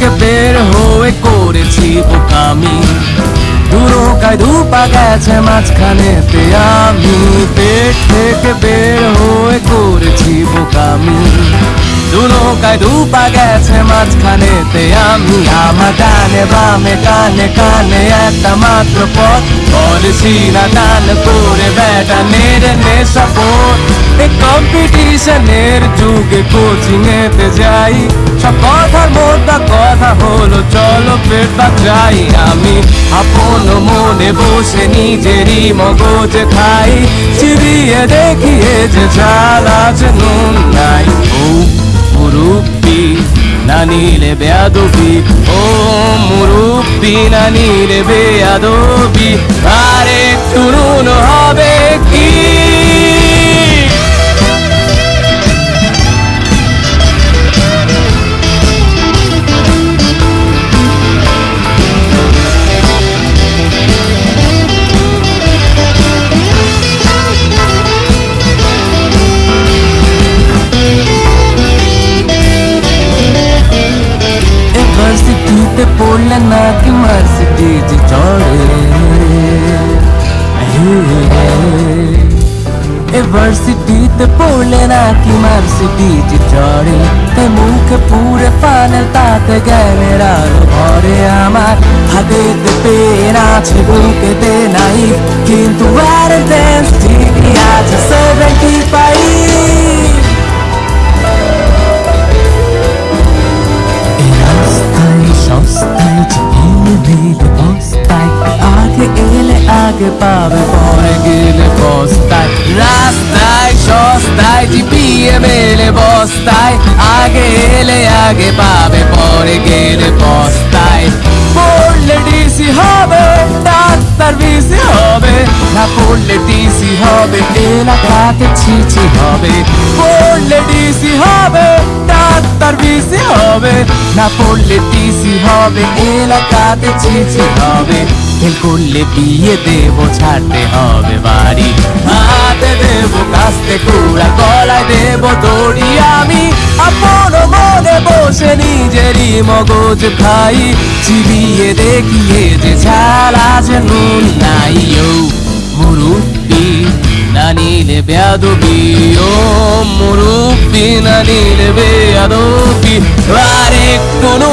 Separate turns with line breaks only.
থেকে বের হয়ে করেছি বোকামি। দুরকায় দুপা গেছে মাঝখানেতে আমি পেট থেকে বের হয়ে করেছি বোকামি। দুরকায় দুপা গেছে মাঝখানেতে আমি আমার ডানে বামে, কানে কানে একটা মাত্র পথ। বলছি না টান করে বেটা নেড়ে নেশা পথ কম্পিটিশনের যুগে কোচিংয়েতে যাই। সকল কথার কথা হলো, চলো পেট যাই আমি। আপন মনে বসে নিজেরই মগজ খাই। চিরিয়ে দেখিয়ে যে চাল আছে নুন নাই। ও মুরুব্বি, না নিলে বেয়াদবি। ও মুরুব্বি, না নিলে বেয়াদবি। আর একটু নুন হবে নাকি মার্সিডিজ চড়ে ভার্সিটিতে পড়লে নাকি মার্সিডিজ চড়ে তে মুখে পুরে ফানেল তাতে জ্ঞানের আলো ভরে আমার হাতেতে পেন আছে বুকেতে নাই কিন্তু ভ্যালেন্টাইন্স ঠিকই আছে এলে আগে পাবে পরে গেলে বস্তায় পড়লে ডিসি হবে, ডাক্তার বিসি হবে। না পড়লে ডিসি হবে, এলাকাতে ছিছি হবে। পড়লে ডিসি হবে, ডাক্তার বিসি হবে। না পড়লে টিসি হবে, এলাকাতে ছিছি হবে। ফেল করলে বিয়ে দেব, ছাড়তে হবে বাড়ি। মগজ খাই, চিবিয়ে দেখিয়ে যে ছাড়া যে নুন নাই, ও মুরুব্বি, না নিলে বেয়াদবি, ও মুরুব্বি, না নিলে বেয়াদবি। আরে হয়